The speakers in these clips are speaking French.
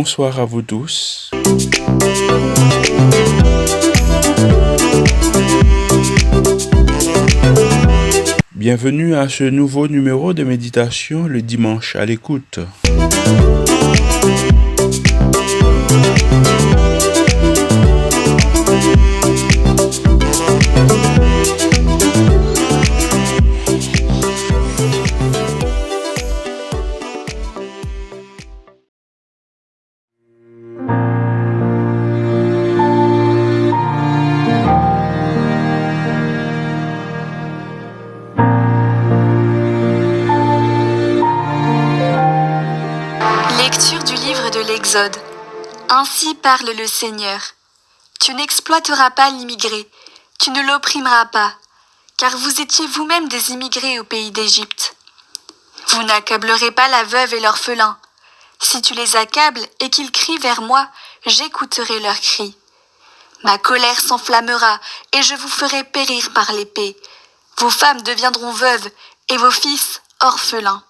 Bonsoir à vous tous. Bienvenue à ce nouveau numéro de méditation le dimanche à l'écoute. l'Exode. Ainsi parle le Seigneur. Tu n'exploiteras pas l'immigré, tu ne l'opprimeras pas, car vous étiez vous-même des immigrés au pays d'Égypte. Vous n'accablerez pas la veuve et l'orphelin. Si tu les accables et qu'ils crient vers moi, j'écouterai leurs cris. Ma colère s'enflammera et je vous ferai périr par l'épée. Vos femmes deviendront veuves et vos fils orphelins.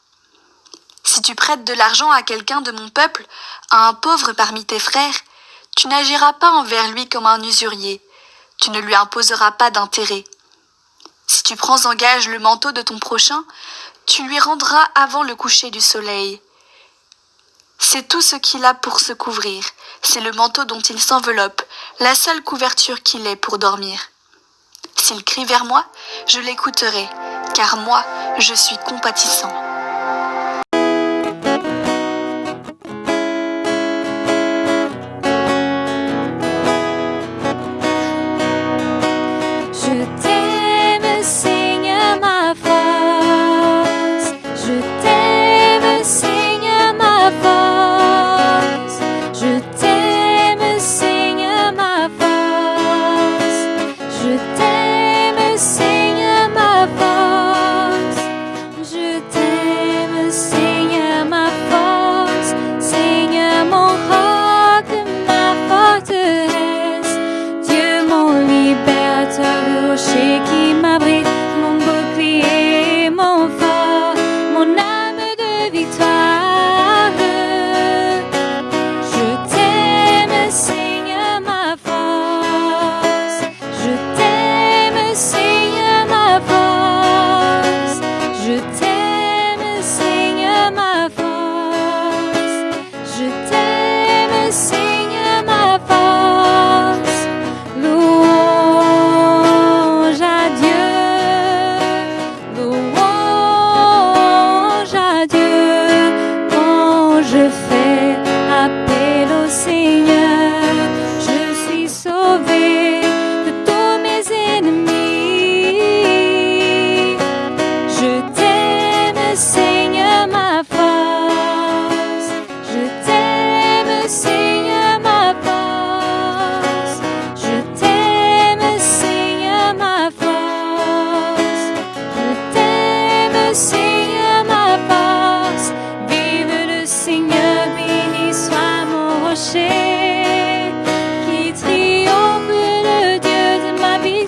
Si tu prêtes de l'argent à quelqu'un de mon peuple, à un pauvre parmi tes frères, tu n'agiras pas envers lui comme un usurier, tu ne lui imposeras pas d'intérêt. Si tu prends en gage le manteau de ton prochain, tu lui rendras avant le coucher du soleil. C'est tout ce qu'il a pour se couvrir, c'est le manteau dont il s'enveloppe, la seule couverture qu'il ait pour dormir. S'il crie vers moi, je l'écouterai, car moi, je suis compatissant.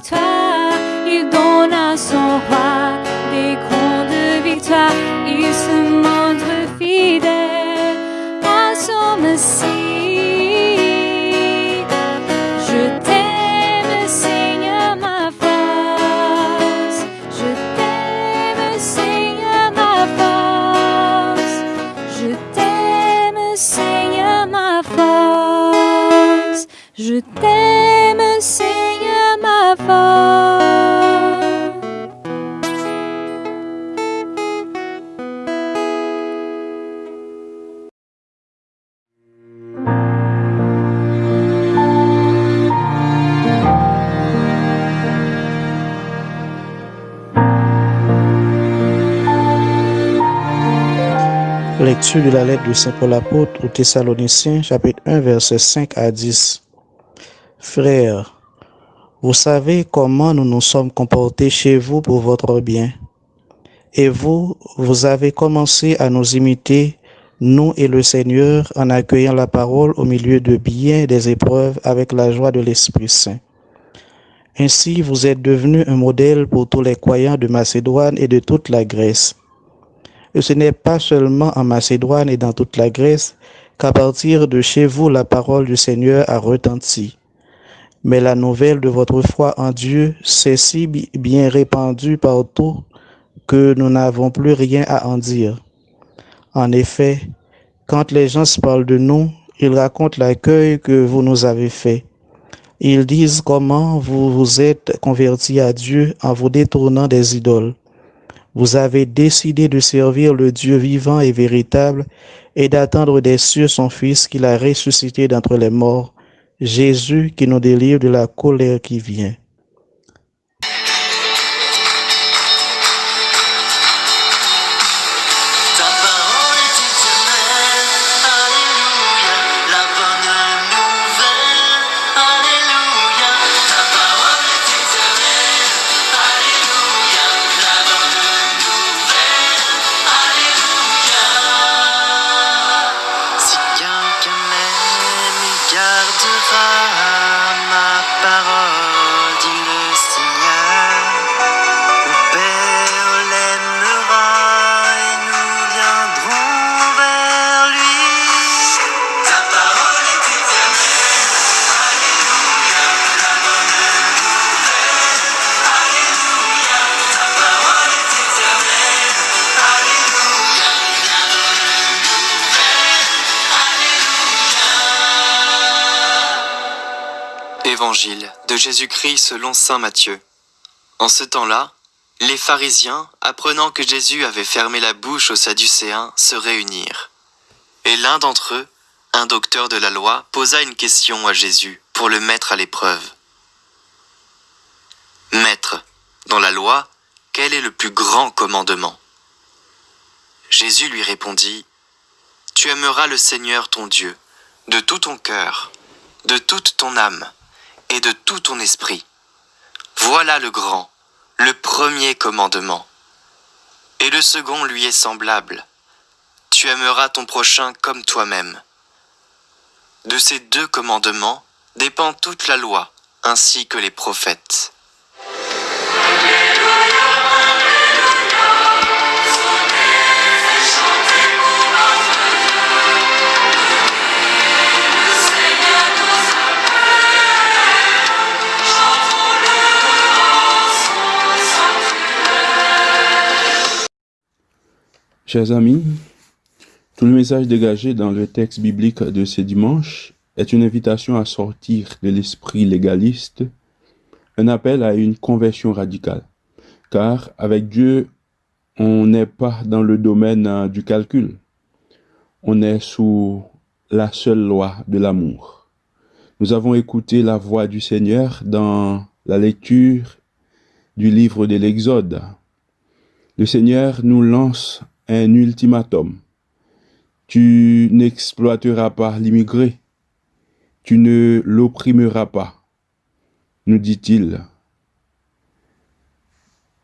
Victoire. Il donne à son roi De la lettre de Saint Paul apôtre aux Thessaloniciens, chapitre 1, versets 5 à 10. Frères, vous savez comment nous nous sommes comportés chez vous pour votre bien. Et vous, vous avez commencé à nous imiter, nous et le Seigneur, en accueillant la parole au milieu de bien des épreuves avec la joie de l'Esprit Saint. Ainsi, vous êtes devenu un modèle pour tous les croyants de Macédoine et de toute la Grèce. Et ce n'est pas seulement en Macédoine et dans toute la Grèce qu'à partir de chez vous, la parole du Seigneur a retenti. Mais la nouvelle de votre foi en Dieu s'est si bien répandue partout que nous n'avons plus rien à en dire. En effet, quand les gens parlent de nous, ils racontent l'accueil que vous nous avez fait. Ils disent comment vous vous êtes convertis à Dieu en vous détournant des idoles. Vous avez décidé de servir le Dieu vivant et véritable et d'attendre des cieux son Fils qu'il a ressuscité d'entre les morts, Jésus qui nous délivre de la colère qui vient. Évangile de Jésus-Christ selon Saint Matthieu. En ce temps-là, les pharisiens, apprenant que Jésus avait fermé la bouche aux Sadducéens, se réunirent. Et l'un d'entre eux, un docteur de la loi, posa une question à Jésus pour le mettre à l'épreuve. Maître, dans la loi, quel est le plus grand commandement? Jésus lui répondit, Tu aimeras le Seigneur ton Dieu, de tout ton cœur, de toute ton âme et de tout ton esprit. Voilà le grand, le premier commandement. Et le second lui est semblable. Tu aimeras ton prochain comme toi-même. De ces deux commandements dépend toute la loi, ainsi que les prophètes. Chers amis, tout le message dégagé dans le texte biblique de ce dimanche est une invitation à sortir de l'esprit légaliste, un appel à une conversion radicale. Car avec Dieu, on n'est pas dans le domaine euh, du calcul. On est sous la seule loi de l'amour. Nous avons écouté la voix du Seigneur dans la lecture du livre de l'Exode. Le Seigneur nous lance un ultimatum. Tu n'exploiteras pas l'immigré. Tu ne l'opprimeras pas, nous dit-il.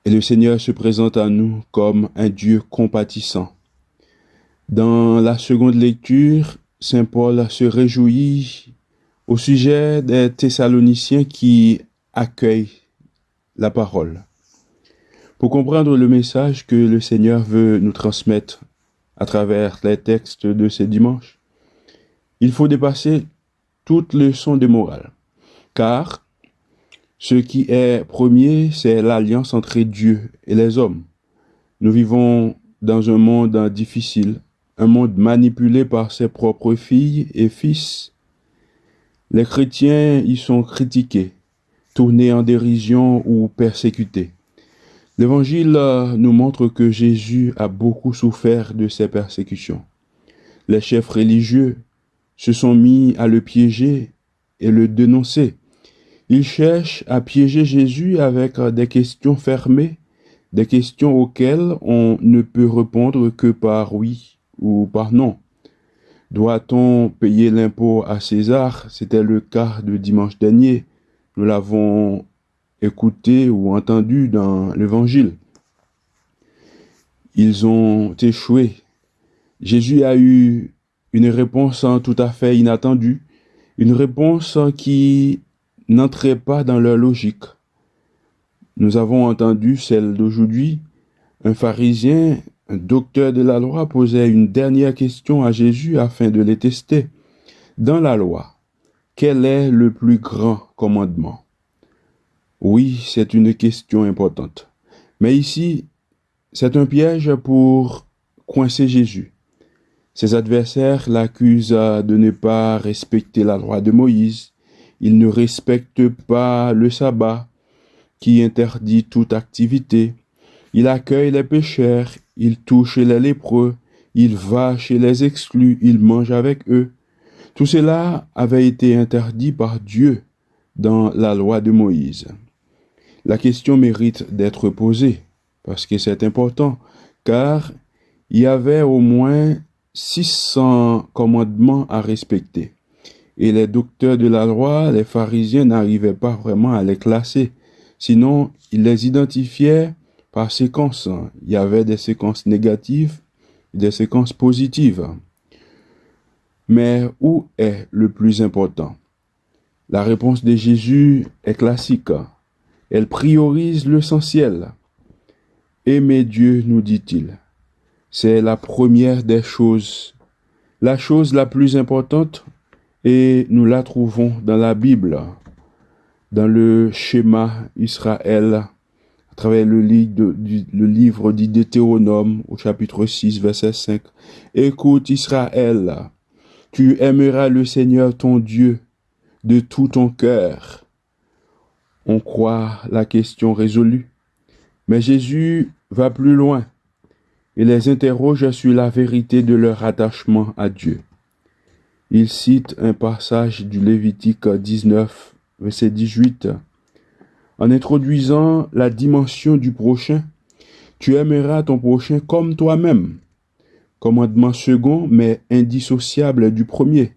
Et le Seigneur se présente à nous comme un Dieu compatissant. Dans la seconde lecture, Saint Paul se réjouit au sujet des Thessaloniciens qui accueillent la parole. Pour comprendre le message que le Seigneur veut nous transmettre à travers les textes de ce dimanche, il faut dépasser toute leçon de morale. Car ce qui est premier, c'est l'alliance entre Dieu et les hommes. Nous vivons dans un monde difficile, un monde manipulé par ses propres filles et fils. Les chrétiens y sont critiqués, tournés en dérision ou persécutés. L'Évangile euh, nous montre que Jésus a beaucoup souffert de ces persécutions. Les chefs religieux se sont mis à le piéger et le dénoncer. Ils cherchent à piéger Jésus avec euh, des questions fermées, des questions auxquelles on ne peut répondre que par oui ou par non. Doit-on payer l'impôt à César? C'était le cas de dimanche dernier. Nous l'avons écouté ou entendu dans l'Évangile. Ils ont échoué. Jésus a eu une réponse tout à fait inattendue, une réponse qui n'entrait pas dans leur logique. Nous avons entendu celle d'aujourd'hui. Un pharisien un docteur de la loi posait une dernière question à Jésus afin de les tester. Dans la loi, quel est le plus grand commandement? Oui, c'est une question importante. Mais ici, c'est un piège pour coincer Jésus. Ses adversaires l'accusent de ne pas respecter la loi de Moïse. Il ne respecte pas le sabbat qui interdit toute activité. Il accueille les pécheurs, il touche les lépreux, il va chez les exclus, il mange avec eux. Tout cela avait été interdit par Dieu dans la loi de Moïse. La question mérite d'être posée parce que c'est important, car il y avait au moins 600 commandements à respecter. Et les docteurs de la loi, les pharisiens, n'arrivaient pas vraiment à les classer. Sinon, ils les identifiaient par séquences. Il y avait des séquences négatives, des séquences positives. Mais où est le plus important? La réponse de Jésus est classique. Elle priorise l'essentiel. Aimer Dieu, nous dit-il. C'est la première des choses, la chose la plus importante, et nous la trouvons dans la Bible, dans le schéma Israël, à travers le livre, dit Deutéronome au chapitre 6, verset 5. Écoute Israël, tu aimeras le Seigneur ton Dieu de tout ton cœur. On croit la question résolue. Mais Jésus va plus loin et les interroge sur la vérité de leur attachement à Dieu. Il cite un passage du Lévitique 19, verset 18. En introduisant la dimension du prochain, tu aimeras ton prochain comme toi-même. Commandement second, mais indissociable du premier.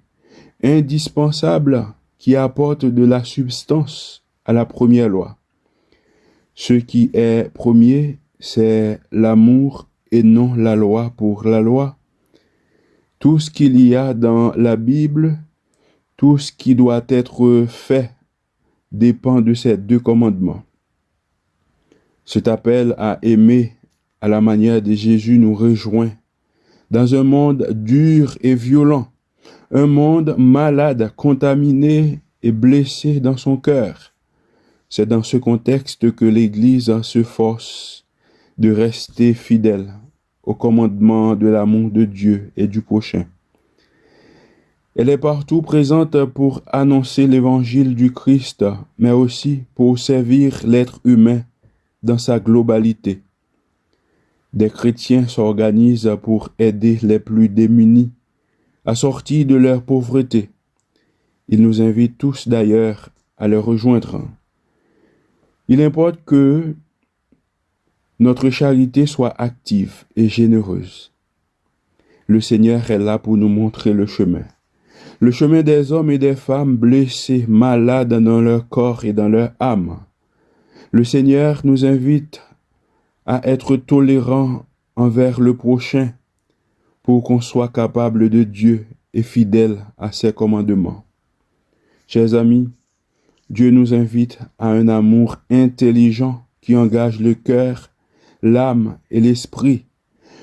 Indispensable qui apporte de la substance la première loi. Ce qui est premier, c'est l'amour et non la loi pour la loi. Tout ce qu'il y a dans la Bible, tout ce qui doit être fait dépend de ces deux commandements. Cet appel à aimer à la manière de Jésus nous rejoint dans un monde dur et violent, un monde malade, contaminé et blessé dans son cœur. C'est dans ce contexte que l'Église se force de rester fidèle au commandement de l'amour de Dieu et du prochain. Elle est partout présente pour annoncer l'évangile du Christ, mais aussi pour servir l'être humain dans sa globalité. Des chrétiens s'organisent pour aider les plus démunis à sortir de leur pauvreté. Ils nous invitent tous d'ailleurs à les rejoindre. Il importe que notre charité soit active et généreuse. Le Seigneur est là pour nous montrer le chemin. Le chemin des hommes et des femmes blessés, malades dans leur corps et dans leur âme. Le Seigneur nous invite à être tolérants envers le prochain pour qu'on soit capable de Dieu et fidèle à ses commandements. Chers amis, Dieu nous invite à un amour intelligent qui engage le cœur l'âme et l'esprit.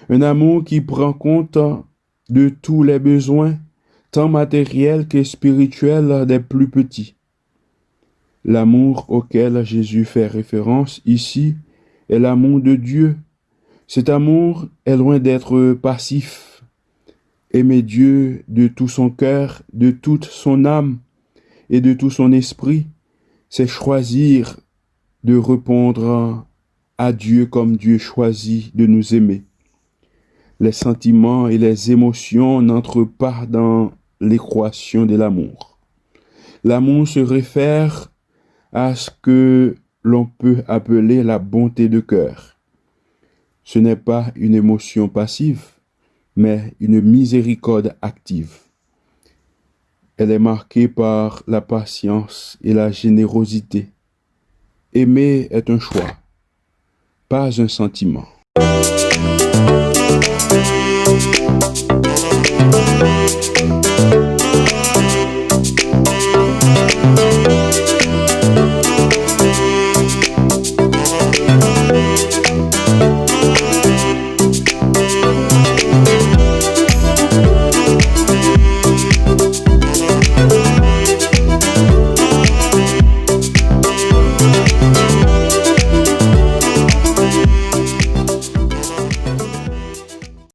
Un amour qui prend compte de tous les besoins, tant matériels que spirituels des plus petits. L'amour auquel Jésus fait référence ici est l'amour de Dieu. Cet amour est loin d'être passif. Aimer Dieu de tout son cœur, de toute son âme et de tout son esprit, c'est choisir de répondre à Dieu comme Dieu choisit de nous aimer. Les sentiments et les émotions n'entrent pas dans l'équation de l'amour. L'amour se réfère à ce que l'on peut appeler la bonté de cœur. Ce n'est pas une émotion passive, mais une miséricorde active. Elle est marquée par la patience et la générosité. Aimer est un choix pas un sentiment.